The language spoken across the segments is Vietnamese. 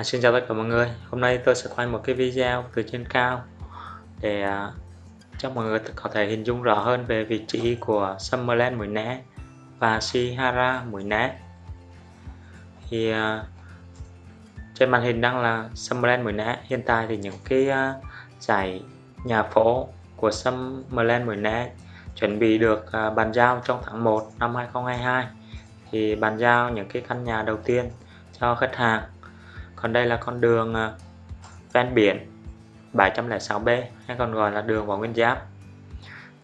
À, xin chào tất cả mọi người. Hôm nay tôi sẽ quay một cái video từ trên cao để uh, cho mọi người có thể hình dung rõ hơn về vị trí của Summerland mũi né và Shihara mũi né. Thì uh, trên màn hình đang là Summerland mũi né. Hiện tại thì những cái à, uh, giải nhà phố của Summerland mũi né chuẩn bị được uh, bàn giao trong tháng 1 năm 2022 thì bàn giao những cái căn nhà đầu tiên cho khách hàng còn đây là con đường ờ, ven biển 706B hay còn gọi là đường Võ Nguyên Giáp.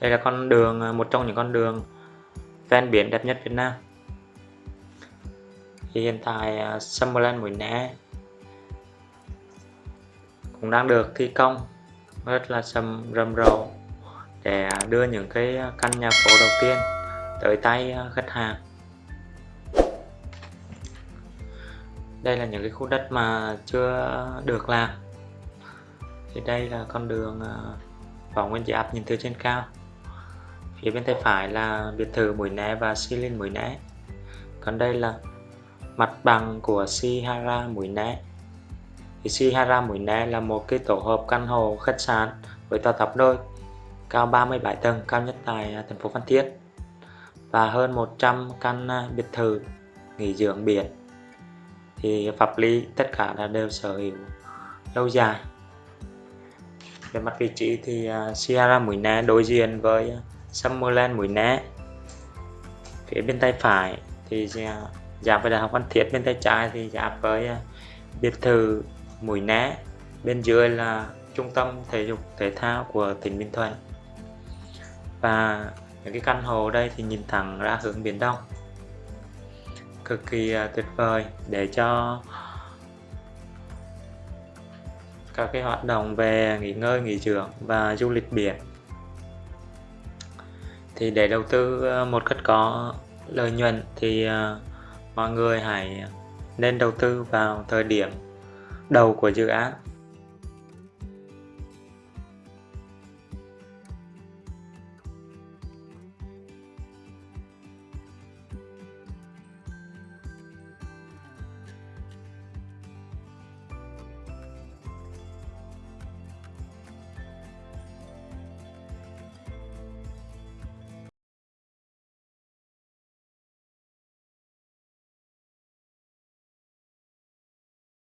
Đây là con đường ờ, một trong những con đường ven biển đẹp nhất Việt Nam. Thì hiện tại ờ, Summerland Mũi Né cũng đang được thi công. Rất là sầm, rầm rộ để đưa những cái căn nhà phố đầu tiên tới tay khách hàng. Đây là những cái khu đất mà chưa được làm. Thì đây là con đường à, võ nguyên giáp nhìn từ trên cao. Phía bên tay phải là biệt thự mũi né và xi linh mũi né. Còn đây là mặt bằng của Sihara mũi né. Thì Sihara mũi né là một cái tổ hợp căn hộ khách sạn với tòa tháp đôi, cao 37 tầng, cao nhất tại à, thành phố Phan Thiết, và hơn 100 căn à, biệt thự nghỉ dưỡng biển thì pháp lý tất cả là đều sở hữu lâu dài. Về mặt vị trí thì uh, Sierra mũi né đối diện với Summerland mũi né phía bên tay phải thì uh, giáp với đại học Văn Thiết bên tay trái thì giáp với uh, biệt thự mũi né bên dưới là trung tâm thể dục thể thao của tỉnh Bình Thuận. Và những cái căn hộ đây thì nhìn thẳng ra hướng biển Đông cực kỳ à, tuyệt vời để cho các cái hoạt động về nghỉ ngơi, nghỉ dưỡng và du lịch biển. Thì để đầu tư à, một cách có lợi nhuận thì à, mọi người hãy nên đầu tư vào thời điểm đầu của dự án.